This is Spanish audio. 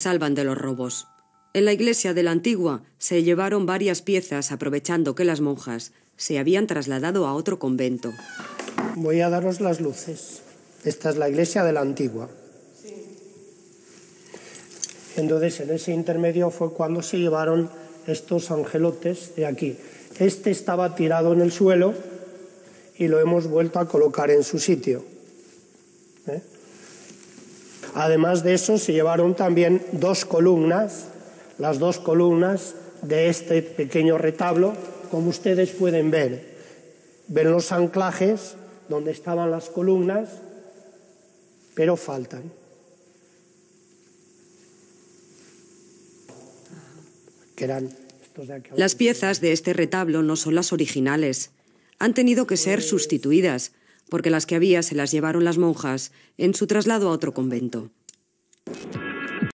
salvan de los robos. En la iglesia de la Antigua se llevaron varias piezas aprovechando que las monjas se habían trasladado a otro convento. Voy a daros las luces. Esta es la iglesia de la Antigua. Entonces, en ese intermedio fue cuando se llevaron estos angelotes de aquí. Este estaba tirado en el suelo y lo hemos vuelto a colocar en su sitio. ¿Eh? Además de eso, se llevaron también dos columnas, las dos columnas de este pequeño retablo, como ustedes pueden ver. Ven los anclajes donde estaban las columnas, pero faltan. Las piezas de este retablo no son las originales. Han tenido que ser sustituidas, porque las que había se las llevaron las monjas en su traslado a otro convento.